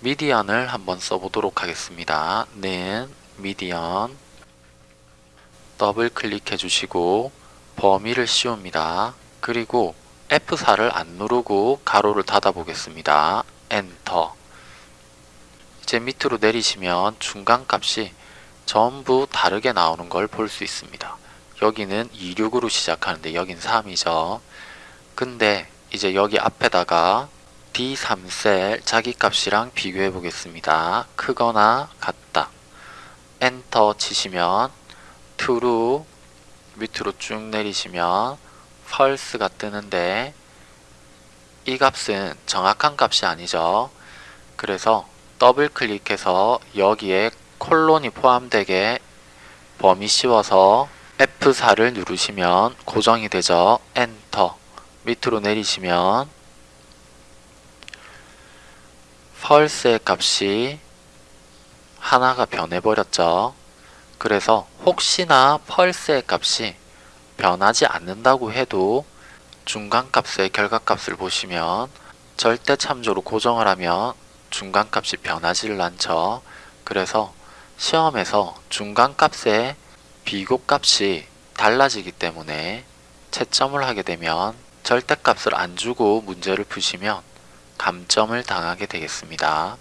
median을 한번 써보도록 하겠습니다. 는 median 더블 클릭해 주시고 범위를 씌웁니다. 그리고 F4를 안 누르고 가로를 닫아 보겠습니다. 엔터 이제 밑으로 내리시면 중간값이 전부 다르게 나오는 걸 볼 수 있습니다. 여기는 26으로 시작하는데 여긴 3이죠. 근데 이제 여기 앞에다가 D3셀 자기 값이랑 비교해 보겠습니다. 크거나 같다. 엔터 치시면 true 밑으로 쭉 내리시면 false가 뜨는데 이 값은 정확한 값이 아니죠. 그래서 더블 클릭해서 여기에 콜론이 포함되게 범위 씌워서 F4를 누르시면 고정이 되죠. 엔터 밑으로 내리시면 false의 값이 하나가 변해버렸죠. 그래서 혹시나 false의 값이 변하지 않는다고 해도 중간값의 결과값을 보시면 절대 참조로 고정을 하면 중간값이 변하지를 않죠. 그래서 시험에서 중간값의 비교값이 달라지기 때문에 채점을 하게 되면 절대값을 안 주고 문제를 푸시면 감점을 당하게 되겠습니다.